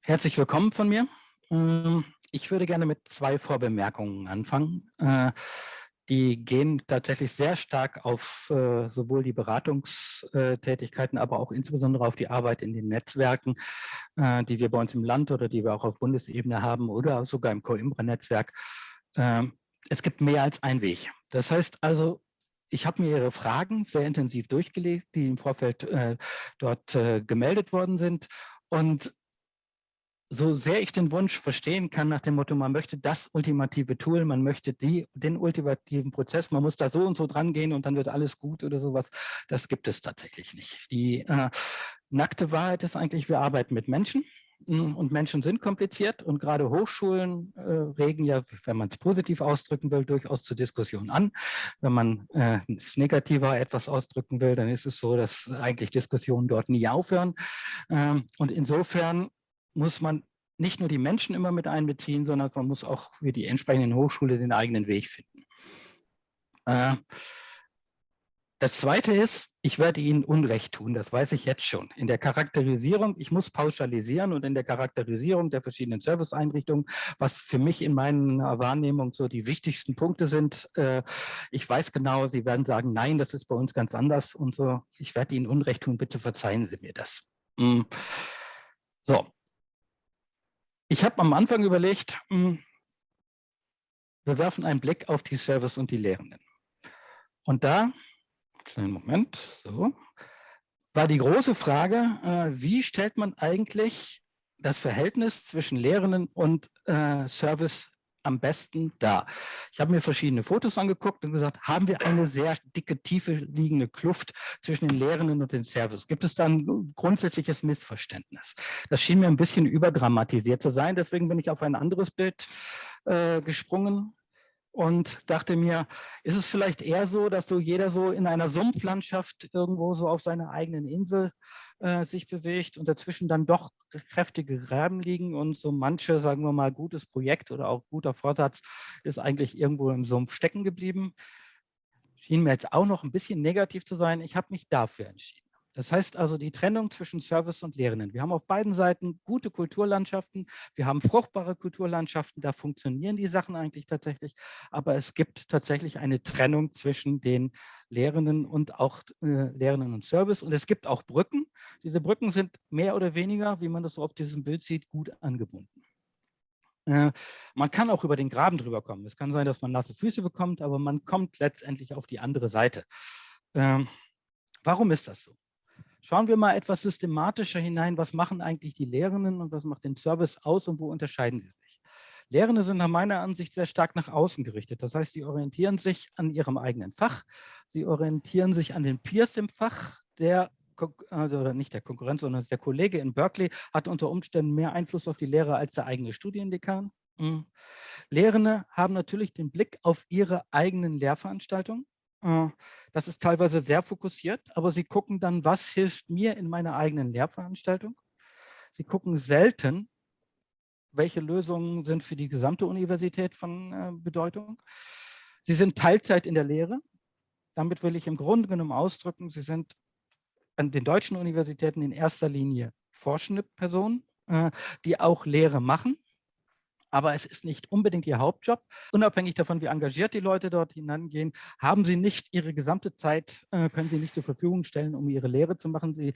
Herzlich willkommen von mir. Ähm, ich würde gerne mit zwei Vorbemerkungen anfangen. Die gehen tatsächlich sehr stark auf äh, sowohl die Beratungstätigkeiten, aber auch insbesondere auf die Arbeit in den Netzwerken, äh, die wir bei uns im Land oder die wir auch auf Bundesebene haben oder sogar im Coimbra-Netzwerk. Ähm, es gibt mehr als einen Weg. Das heißt also, ich habe mir Ihre Fragen sehr intensiv durchgelegt, die im Vorfeld äh, dort äh, gemeldet worden sind. Und so sehr ich den Wunsch verstehen kann nach dem Motto, man möchte das ultimative Tool, man möchte die, den ultimativen Prozess, man muss da so und so dran gehen und dann wird alles gut oder sowas, das gibt es tatsächlich nicht. Die äh, nackte Wahrheit ist eigentlich, wir arbeiten mit Menschen hm, und Menschen sind kompliziert und gerade Hochschulen äh, regen ja, wenn man es positiv ausdrücken will, durchaus zur Diskussion an. Wenn man äh, es negativer etwas ausdrücken will, dann ist es so, dass eigentlich Diskussionen dort nie aufhören. Ähm, und insofern muss man nicht nur die Menschen immer mit einbeziehen, sondern man muss auch für die entsprechenden Hochschule den eigenen Weg finden. Äh, das Zweite ist, ich werde Ihnen Unrecht tun, das weiß ich jetzt schon. In der Charakterisierung, ich muss pauschalisieren und in der Charakterisierung der verschiedenen Serviceeinrichtungen, was für mich in meiner Wahrnehmung so die wichtigsten Punkte sind, äh, ich weiß genau, Sie werden sagen, nein, das ist bei uns ganz anders und so. Ich werde Ihnen Unrecht tun, bitte verzeihen Sie mir das. Mm. So, ich habe am Anfang überlegt, hm, wir werfen einen Blick auf die Service und die Lehrenden. Und da, kleinen Moment, so, war die große Frage, äh, wie stellt man eigentlich das Verhältnis zwischen Lehrenden und äh, Service am besten da? Ich habe mir verschiedene Fotos angeguckt und gesagt, haben wir eine sehr dicke, tiefe liegende Kluft zwischen den Lehrenden und den Service? Gibt es da ein grundsätzliches Missverständnis? Das schien mir ein bisschen überdramatisiert zu sein, deswegen bin ich auf ein anderes Bild äh, gesprungen und dachte mir, ist es vielleicht eher so, dass so jeder so in einer Sumpflandschaft irgendwo so auf seiner eigenen Insel äh, sich bewegt und dazwischen dann doch kräftige Gräben liegen und so manche, sagen wir mal, gutes Projekt oder auch guter Vorsatz ist eigentlich irgendwo im Sumpf stecken geblieben. Schien mir jetzt auch noch ein bisschen negativ zu sein. Ich habe mich dafür entschieden. Das heißt also die Trennung zwischen Service und Lehrenden. Wir haben auf beiden Seiten gute Kulturlandschaften, wir haben fruchtbare Kulturlandschaften, da funktionieren die Sachen eigentlich tatsächlich, aber es gibt tatsächlich eine Trennung zwischen den Lehrenden und auch äh, Lehrenden und Service und es gibt auch Brücken. Diese Brücken sind mehr oder weniger, wie man das so auf diesem Bild sieht, gut angebunden. Äh, man kann auch über den Graben drüber kommen. Es kann sein, dass man nasse Füße bekommt, aber man kommt letztendlich auf die andere Seite. Ähm, warum ist das so? Schauen wir mal etwas systematischer hinein, was machen eigentlich die Lehrenden und was macht den Service aus und wo unterscheiden sie sich. Lehrende sind nach meiner Ansicht sehr stark nach außen gerichtet. Das heißt, sie orientieren sich an ihrem eigenen Fach, sie orientieren sich an den Peers im Fach, der also, oder nicht der Konkurrent, sondern der Kollege in Berkeley hat unter Umständen mehr Einfluss auf die Lehre als der eigene Studiendekan. Mhm. Lehrende haben natürlich den Blick auf ihre eigenen Lehrveranstaltungen. Äh, das ist teilweise sehr fokussiert, aber sie gucken dann, was hilft mir in meiner eigenen Lehrveranstaltung. Sie gucken selten, welche Lösungen sind für die gesamte Universität von äh, Bedeutung. Sie sind Teilzeit in der Lehre. Damit will ich im Grunde genommen ausdrücken, sie sind an den deutschen Universitäten in erster Linie forschende Personen, äh, die auch Lehre machen aber es ist nicht unbedingt ihr Hauptjob. Unabhängig davon, wie engagiert die Leute dort hinangehen, haben sie nicht ihre gesamte Zeit, äh, können sie nicht zur Verfügung stellen, um ihre Lehre zu machen. Sie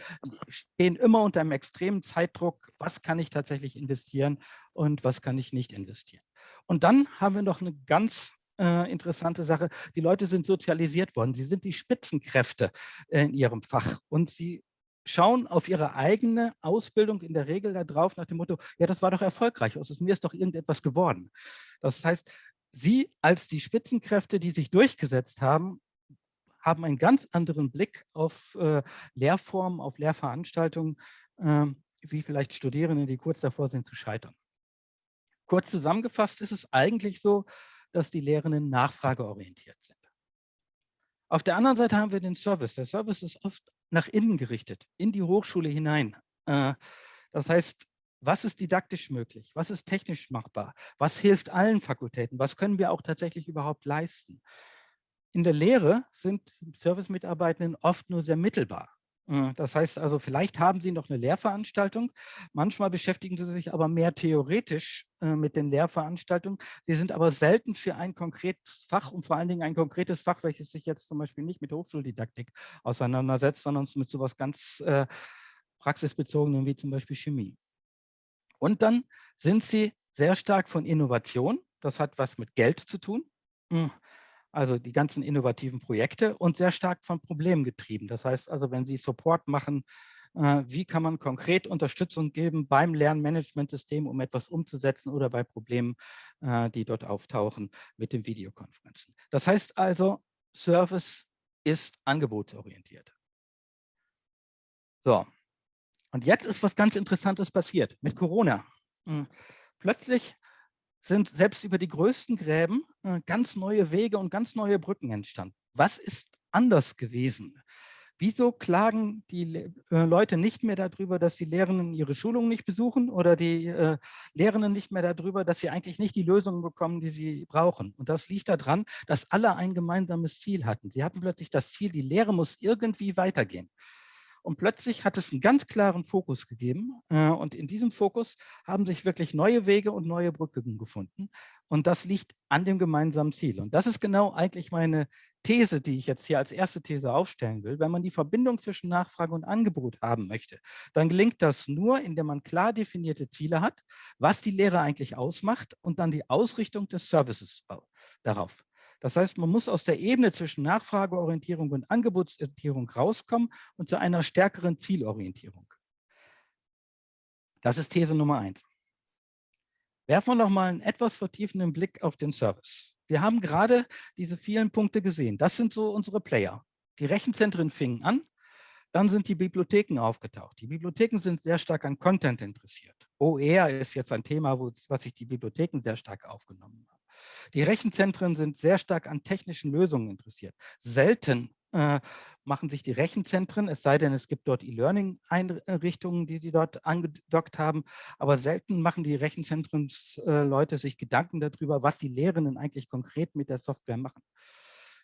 stehen immer unter einem extremen Zeitdruck, was kann ich tatsächlich investieren und was kann ich nicht investieren. Und dann haben wir noch eine ganz äh, interessante Sache. Die Leute sind sozialisiert worden. Sie sind die Spitzenkräfte äh, in ihrem Fach und sie schauen auf ihre eigene Ausbildung in der Regel darauf nach dem Motto, ja, das war doch erfolgreich, aus mir ist doch irgendetwas geworden. Das heißt, Sie als die Spitzenkräfte, die sich durchgesetzt haben, haben einen ganz anderen Blick auf äh, Lehrformen, auf Lehrveranstaltungen, äh, wie vielleicht Studierende, die kurz davor sind zu scheitern. Kurz zusammengefasst ist es eigentlich so, dass die Lehrenden nachfrageorientiert sind. Auf der anderen Seite haben wir den Service. Der Service ist oft nach innen gerichtet, in die Hochschule hinein. Äh, das heißt, was ist didaktisch möglich, was ist technisch machbar, was hilft allen Fakultäten, was können wir auch tatsächlich überhaupt leisten. In der Lehre sind Service-Mitarbeitenden oft nur sehr mittelbar. Äh, das heißt also, vielleicht haben Sie noch eine Lehrveranstaltung. Manchmal beschäftigen Sie sich aber mehr theoretisch äh, mit den Lehrveranstaltungen. Sie sind aber selten für ein konkretes Fach und vor allen Dingen ein konkretes Fach, welches sich jetzt zum Beispiel nicht mit Hochschuldidaktik auseinandersetzt, sondern mit sowas ganz äh, praxisbezogenem wie zum Beispiel Chemie. Und dann sind Sie sehr stark von Innovation. Das hat was mit Geld zu tun. Also die ganzen innovativen Projekte und sehr stark von Problemen getrieben. Das heißt also, wenn Sie Support machen, äh, wie kann man konkret Unterstützung geben beim Lernmanagementsystem, um etwas umzusetzen oder bei Problemen, äh, die dort auftauchen mit den Videokonferenzen. Das heißt also, Service ist angebotsorientiert. So, und jetzt ist was ganz Interessantes passiert mit Corona. Hm. Plötzlich sind selbst über die größten Gräben äh, ganz neue Wege und ganz neue Brücken entstanden. Was ist anders gewesen? Wieso klagen die äh, Leute nicht mehr darüber, dass die Lehrenden ihre Schulungen nicht besuchen oder die äh, Lehrenden nicht mehr darüber, dass sie eigentlich nicht die Lösungen bekommen, die sie brauchen? Und das liegt daran, dass alle ein gemeinsames Ziel hatten. Sie hatten plötzlich das Ziel, die Lehre muss irgendwie weitergehen. Und plötzlich hat es einen ganz klaren Fokus gegeben. Äh, und in diesem Fokus haben sich wirklich neue Wege und neue Brücken gefunden. Und das liegt an dem gemeinsamen Ziel. Und das ist genau eigentlich meine These, die ich jetzt hier als erste These aufstellen will. Wenn man die Verbindung zwischen Nachfrage und Angebot haben möchte, dann gelingt das nur, indem man klar definierte Ziele hat, was die Lehre eigentlich ausmacht und dann die Ausrichtung des Services darauf. Das heißt, man muss aus der Ebene zwischen Nachfrageorientierung und Angebotsorientierung rauskommen und zu einer stärkeren Zielorientierung. Das ist These Nummer eins. Werfen wir noch mal einen etwas vertiefenden Blick auf den Service. Wir haben gerade diese vielen Punkte gesehen. Das sind so unsere Player. Die Rechenzentren fingen an, dann sind die Bibliotheken aufgetaucht. Die Bibliotheken sind sehr stark an Content interessiert. OER ist jetzt ein Thema, wo, was sich die Bibliotheken sehr stark aufgenommen haben. Die Rechenzentren sind sehr stark an technischen Lösungen interessiert. Selten äh, machen sich die Rechenzentren, es sei denn, es gibt dort E-Learning-Einrichtungen, die sie dort angedockt haben, aber selten machen die Rechenzentren-Leute äh, sich Gedanken darüber, was die Lehrenden eigentlich konkret mit der Software machen.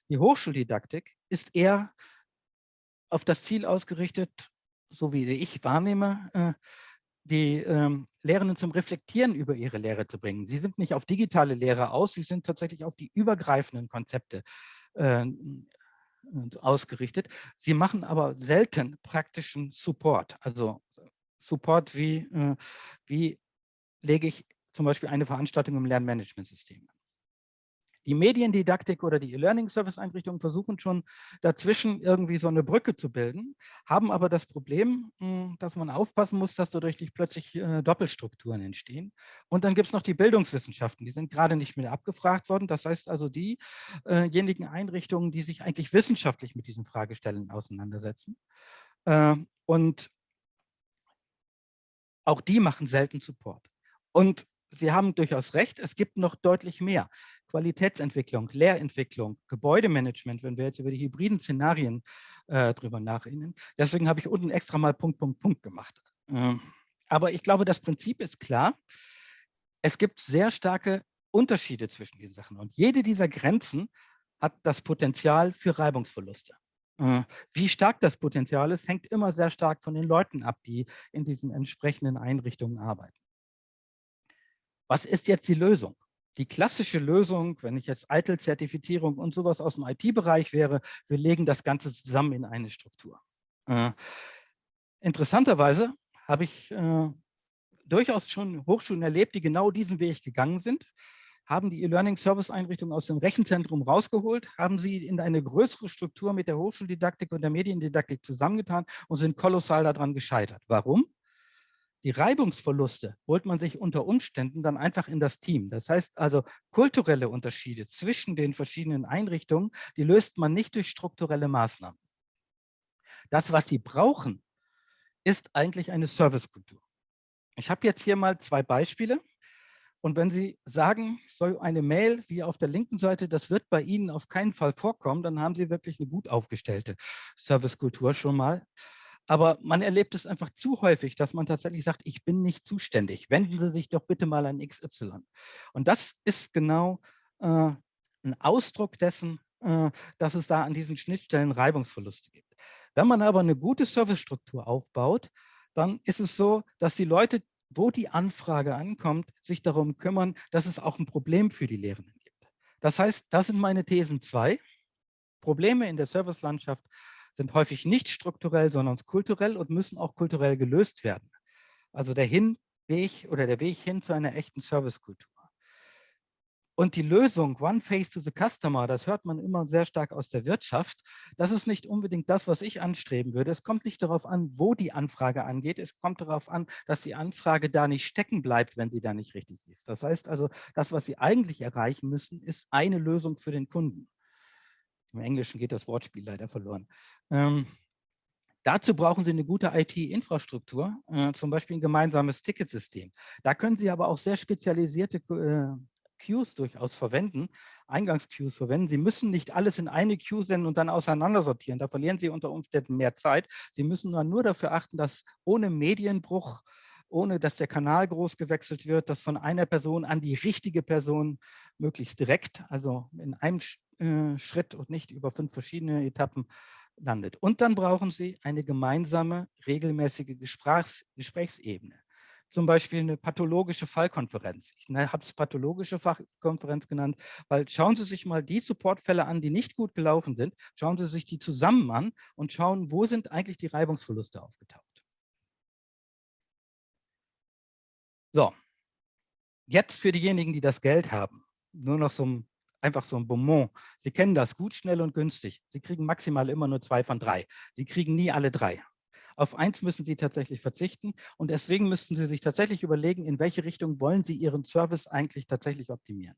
Die Hochschuldidaktik ist eher auf das Ziel ausgerichtet, so wie ich wahrnehme, äh, die ähm, Lehrenden zum Reflektieren über ihre Lehre zu bringen. Sie sind nicht auf digitale Lehre aus, sie sind tatsächlich auf die übergreifenden Konzepte äh, ausgerichtet. Sie machen aber selten praktischen Support, also Support wie, äh, wie lege ich zum Beispiel eine Veranstaltung im Lernmanagementsystem die Mediendidaktik oder die E-Learning-Service-Einrichtungen versuchen schon dazwischen irgendwie so eine Brücke zu bilden, haben aber das Problem, hm, dass man aufpassen muss, dass dadurch nicht plötzlich äh, Doppelstrukturen entstehen. Und dann gibt es noch die Bildungswissenschaften, die sind gerade nicht mehr abgefragt worden. Das heißt also diejenigen Einrichtungen, die sich eigentlich wissenschaftlich mit diesen Fragestellungen auseinandersetzen. Äh, und auch die machen selten Support. Und Sie haben durchaus recht, es gibt noch deutlich mehr. Qualitätsentwicklung, Lehrentwicklung, Gebäudemanagement, wenn wir jetzt über die hybriden Szenarien äh, drüber nachdenken. Deswegen habe ich unten extra mal Punkt, Punkt, Punkt gemacht. Ähm, aber ich glaube, das Prinzip ist klar. Es gibt sehr starke Unterschiede zwischen diesen Sachen. Und jede dieser Grenzen hat das Potenzial für Reibungsverluste. Äh, wie stark das Potenzial ist, hängt immer sehr stark von den Leuten ab, die in diesen entsprechenden Einrichtungen arbeiten. Was ist jetzt die Lösung? Die klassische Lösung, wenn ich jetzt ITIL-Zertifizierung und sowas aus dem IT-Bereich wäre, wir legen das Ganze zusammen in eine Struktur. Äh, interessanterweise habe ich äh, durchaus schon Hochschulen erlebt, die genau diesen Weg gegangen sind, haben die E-Learning-Service-Einrichtung aus dem Rechenzentrum rausgeholt, haben sie in eine größere Struktur mit der Hochschuldidaktik und der Mediendidaktik zusammengetan und sind kolossal daran gescheitert. Warum? Die Reibungsverluste holt man sich unter Umständen dann einfach in das Team. Das heißt also, kulturelle Unterschiede zwischen den verschiedenen Einrichtungen, die löst man nicht durch strukturelle Maßnahmen. Das, was sie brauchen, ist eigentlich eine Servicekultur. Ich habe jetzt hier mal zwei Beispiele. Und wenn Sie sagen, so eine Mail wie auf der linken Seite, das wird bei Ihnen auf keinen Fall vorkommen, dann haben Sie wirklich eine gut aufgestellte Servicekultur schon mal. Aber man erlebt es einfach zu häufig, dass man tatsächlich sagt, ich bin nicht zuständig. Wenden Sie sich doch bitte mal an XY. Und das ist genau äh, ein Ausdruck dessen, äh, dass es da an diesen Schnittstellen Reibungsverluste gibt. Wenn man aber eine gute Servicestruktur aufbaut, dann ist es so, dass die Leute, wo die Anfrage ankommt, sich darum kümmern, dass es auch ein Problem für die Lehrenden gibt. Das heißt, das sind meine Thesen zwei. Probleme in der Servicelandschaft sind häufig nicht strukturell, sondern kulturell und müssen auch kulturell gelöst werden. Also der Hinweg oder der Weg hin zu einer echten Servicekultur. Und die Lösung One Face to the Customer, das hört man immer sehr stark aus der Wirtschaft, das ist nicht unbedingt das, was ich anstreben würde. Es kommt nicht darauf an, wo die Anfrage angeht. Es kommt darauf an, dass die Anfrage da nicht stecken bleibt, wenn sie da nicht richtig ist. Das heißt also, das, was Sie eigentlich erreichen müssen, ist eine Lösung für den Kunden. Im Englischen geht das Wortspiel leider verloren. Ähm, dazu brauchen Sie eine gute IT-Infrastruktur, äh, zum Beispiel ein gemeinsames Ticketsystem. Da können Sie aber auch sehr spezialisierte äh, Queues durchaus verwenden, Eingangsqueues verwenden. Sie müssen nicht alles in eine Queue senden und dann auseinandersortieren. Da verlieren Sie unter Umständen mehr Zeit. Sie müssen nur dafür achten, dass ohne Medienbruch ohne dass der Kanal groß gewechselt wird, dass von einer Person an die richtige Person möglichst direkt, also in einem äh, Schritt und nicht über fünf verschiedene Etappen landet. Und dann brauchen Sie eine gemeinsame, regelmäßige Gesprächs Gesprächsebene. Zum Beispiel eine pathologische Fallkonferenz. Ich ne, habe es pathologische Fachkonferenz genannt, weil schauen Sie sich mal die Supportfälle an, die nicht gut gelaufen sind. Schauen Sie sich die zusammen an und schauen, wo sind eigentlich die Reibungsverluste aufgetaucht. So, jetzt für diejenigen, die das Geld haben, nur noch so ein, einfach so ein Bonbon. Sie kennen das, gut, schnell und günstig. Sie kriegen maximal immer nur zwei von drei. Sie kriegen nie alle drei. Auf eins müssen Sie tatsächlich verzichten und deswegen müssten Sie sich tatsächlich überlegen, in welche Richtung wollen Sie Ihren Service eigentlich tatsächlich optimieren.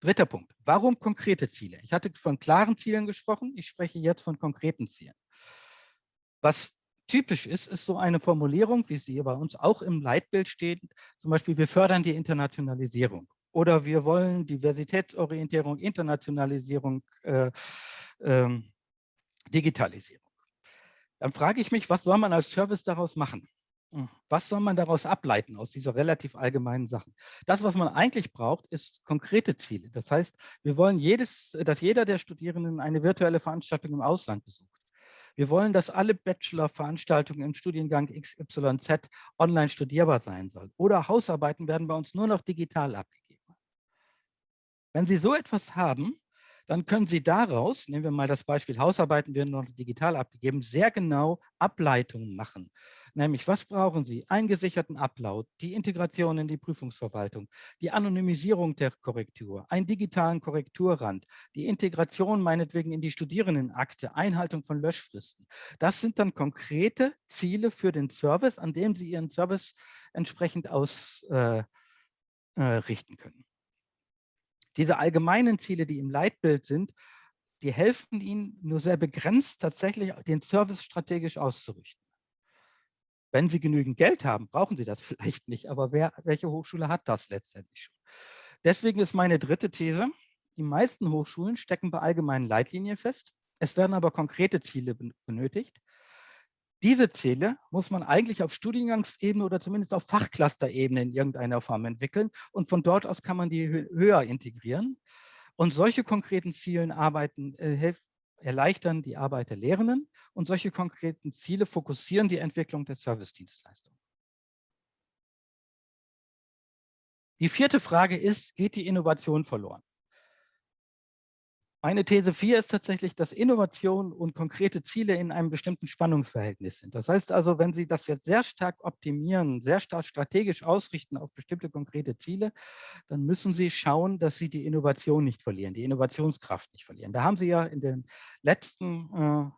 Dritter Punkt. Warum konkrete Ziele? Ich hatte von klaren Zielen gesprochen. Ich spreche jetzt von konkreten Zielen. Was typisch ist, ist so eine Formulierung, wie sie bei uns auch im Leitbild steht, zum Beispiel, wir fördern die Internationalisierung oder wir wollen Diversitätsorientierung, Internationalisierung, äh, äh, Digitalisierung. Dann frage ich mich, was soll man als Service daraus machen? Hm, was soll man daraus ableiten aus dieser relativ allgemeinen Sachen? Das, was man eigentlich braucht, ist konkrete Ziele. Das heißt, wir wollen, jedes, dass jeder der Studierenden eine virtuelle Veranstaltung im Ausland besucht. Wir wollen, dass alle Bachelor-Veranstaltungen im Studiengang XYZ online studierbar sein sollen. Oder Hausarbeiten werden bei uns nur noch digital abgegeben. Wenn Sie so etwas haben, dann können Sie daraus, nehmen wir mal das Beispiel Hausarbeiten werden noch digital abgegeben, sehr genau Ableitungen machen. Nämlich, was brauchen Sie? Einen gesicherten Upload, die Integration in die Prüfungsverwaltung, die Anonymisierung der Korrektur, einen digitalen Korrekturrand, die Integration meinetwegen in die Studierendenakte, Einhaltung von Löschfristen. Das sind dann konkrete Ziele für den Service, an dem Sie Ihren Service entsprechend ausrichten äh, äh, können. Diese allgemeinen Ziele, die im Leitbild sind, die helfen Ihnen nur sehr begrenzt tatsächlich den Service strategisch auszurichten. Wenn Sie genügend Geld haben, brauchen Sie das vielleicht nicht, aber wer, welche Hochschule hat das letztendlich schon? Deswegen ist meine dritte These, die meisten Hochschulen stecken bei allgemeinen Leitlinien fest. Es werden aber konkrete Ziele benötigt. Diese Ziele muss man eigentlich auf Studiengangsebene oder zumindest auf Fachclusterebene in irgendeiner Form entwickeln und von dort aus kann man die höher integrieren. Und solche konkreten Zielen arbeiten, äh, erleichtern die Arbeit der Lehrenden und solche konkreten Ziele fokussieren die Entwicklung der Service-Dienstleistung. Die vierte Frage ist, geht die Innovation verloren? Meine These 4 ist tatsächlich, dass Innovation und konkrete Ziele in einem bestimmten Spannungsverhältnis sind. Das heißt also, wenn Sie das jetzt sehr stark optimieren, sehr stark strategisch ausrichten auf bestimmte konkrete Ziele, dann müssen Sie schauen, dass Sie die Innovation nicht verlieren, die Innovationskraft nicht verlieren. Da haben Sie ja in den letzten äh,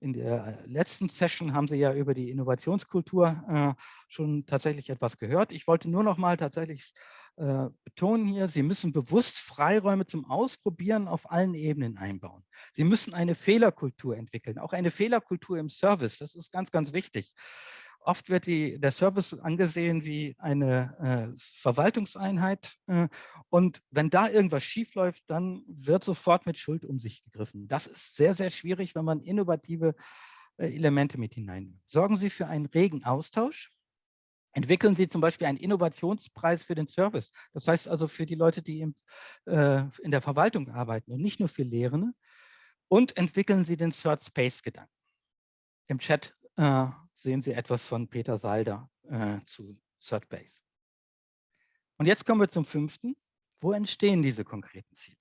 in der letzten Session haben Sie ja über die Innovationskultur äh, schon tatsächlich etwas gehört. Ich wollte nur noch mal tatsächlich äh, betonen hier, Sie müssen bewusst Freiräume zum Ausprobieren auf allen Ebenen einbauen. Sie müssen eine Fehlerkultur entwickeln, auch eine Fehlerkultur im Service. Das ist ganz, ganz wichtig. Oft wird die, der Service angesehen wie eine äh, Verwaltungseinheit äh, und wenn da irgendwas schiefläuft, dann wird sofort mit Schuld um sich gegriffen. Das ist sehr, sehr schwierig, wenn man innovative Elemente mit hinein. Sorgen Sie für einen regen Austausch. Entwickeln Sie zum Beispiel einen Innovationspreis für den Service. Das heißt also für die Leute, die im, äh, in der Verwaltung arbeiten und nicht nur für Lehrende. Und entwickeln Sie den Third Space-Gedanken. Im Chat äh, sehen Sie etwas von Peter Salder äh, zu Third Base. Und jetzt kommen wir zum fünften. Wo entstehen diese konkreten Ziele?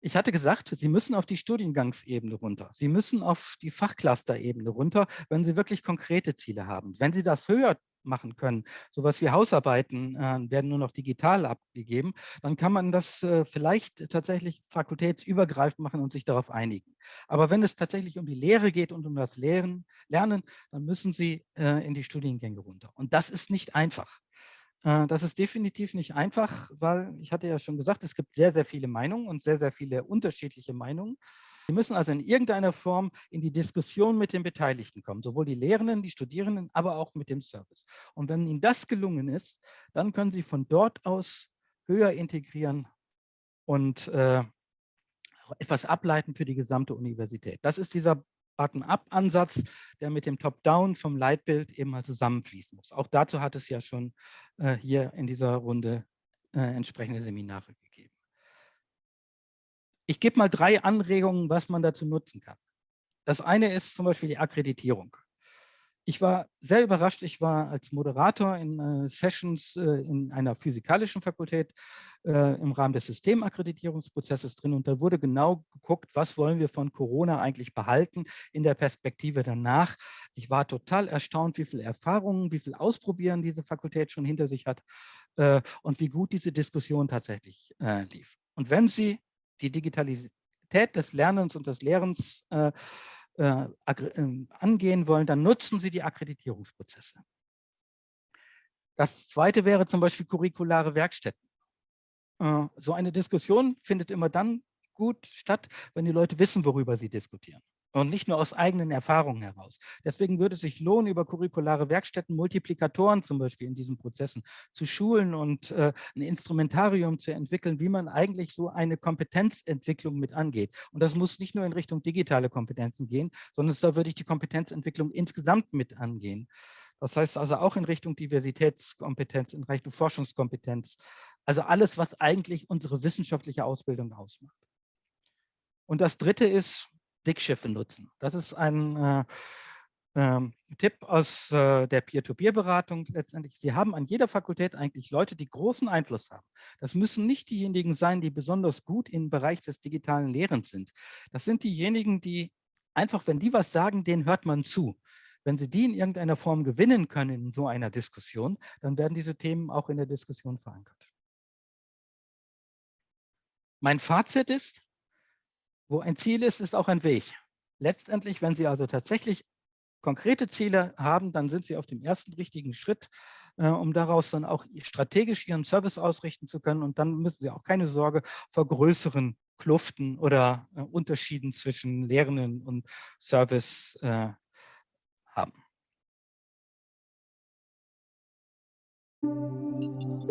Ich hatte gesagt, Sie müssen auf die Studiengangsebene runter. Sie müssen auf die Fachcluster-Ebene runter, wenn Sie wirklich konkrete Ziele haben. Wenn Sie das höher machen können, sowas wie Hausarbeiten äh, werden nur noch digital abgegeben, dann kann man das äh, vielleicht tatsächlich fakultätsübergreifend machen und sich darauf einigen. Aber wenn es tatsächlich um die Lehre geht und um das Lehren, Lernen, dann müssen Sie äh, in die Studiengänge runter. Und das ist nicht einfach. Äh, das ist definitiv nicht einfach, weil ich hatte ja schon gesagt, es gibt sehr, sehr viele Meinungen und sehr, sehr viele unterschiedliche Meinungen. Sie müssen also in irgendeiner Form in die Diskussion mit den Beteiligten kommen, sowohl die Lehrenden, die Studierenden, aber auch mit dem Service. Und wenn Ihnen das gelungen ist, dann können Sie von dort aus höher integrieren und äh, etwas ableiten für die gesamte Universität. Das ist dieser Bottom-up-Ansatz, der mit dem Top-down vom Leitbild eben mal zusammenfließen muss. Auch dazu hat es ja schon äh, hier in dieser Runde äh, entsprechende Seminare gegeben. Ich gebe mal drei Anregungen, was man dazu nutzen kann. Das eine ist zum Beispiel die Akkreditierung. Ich war sehr überrascht. Ich war als Moderator in äh, Sessions äh, in einer physikalischen Fakultät äh, im Rahmen des Systemakkreditierungsprozesses drin und da wurde genau geguckt, was wollen wir von Corona eigentlich behalten in der Perspektive danach. Ich war total erstaunt, wie viele Erfahrungen, wie viel Ausprobieren diese Fakultät schon hinter sich hat äh, und wie gut diese Diskussion tatsächlich äh, lief. Und wenn Sie die Digitalität des Lernens und des Lehrens äh, äh, ähm, angehen wollen, dann nutzen Sie die Akkreditierungsprozesse. Das zweite wäre zum Beispiel curriculare Werkstätten. Äh, so eine Diskussion findet immer dann gut statt, wenn die Leute wissen, worüber sie diskutieren und nicht nur aus eigenen Erfahrungen heraus. Deswegen würde es sich lohnen, über curriculare Werkstätten, Multiplikatoren zum Beispiel in diesen Prozessen zu schulen und äh, ein Instrumentarium zu entwickeln, wie man eigentlich so eine Kompetenzentwicklung mit angeht. Und das muss nicht nur in Richtung digitale Kompetenzen gehen, sondern da würde ich die Kompetenzentwicklung insgesamt mit angehen. Das heißt also auch in Richtung Diversitätskompetenz, in Richtung Forschungskompetenz. Also alles, was eigentlich unsere wissenschaftliche Ausbildung ausmacht. Und das Dritte ist, Dickschiffe nutzen. Das ist ein äh, ähm, Tipp aus äh, der Peer-to-Peer-Beratung letztendlich. Sie haben an jeder Fakultät eigentlich Leute, die großen Einfluss haben. Das müssen nicht diejenigen sein, die besonders gut im Bereich des digitalen Lehrens sind. Das sind diejenigen, die einfach, wenn die was sagen, denen hört man zu. Wenn Sie die in irgendeiner Form gewinnen können in so einer Diskussion, dann werden diese Themen auch in der Diskussion verankert. Mein Fazit ist, wo ein Ziel ist, ist auch ein Weg. Letztendlich, wenn Sie also tatsächlich konkrete Ziele haben, dann sind Sie auf dem ersten richtigen Schritt, äh, um daraus dann auch strategisch Ihren Service ausrichten zu können. Und dann müssen Sie auch keine Sorge vor größeren Kluften oder äh, Unterschieden zwischen Lehrenden und Service äh, haben. Musik